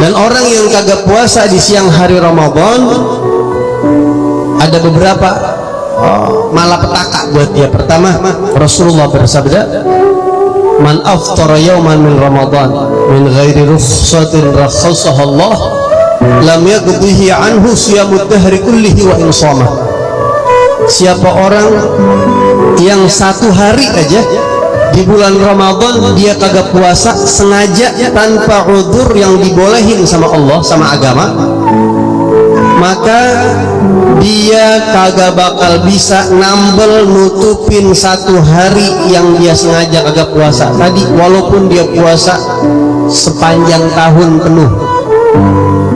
dan orang yang kagak puasa di siang hari Ramadan ada beberapa oh, malapetaka buat dia. Pertama Rasulullah bersabda man aftara yawman min Ramadan min ghairi rukhsatin rakhasaha Allah lam yaqdihi anhu siyamud dahri kullihi wa insama siapa orang yang satu hari aja di bulan Ramadan dia kagak puasa sengaja tanpa udur yang dibolehin sama Allah sama agama. Maka dia kagak bakal bisa nambel nutupin satu hari yang dia sengaja kagak puasa. Tadi walaupun dia puasa sepanjang tahun penuh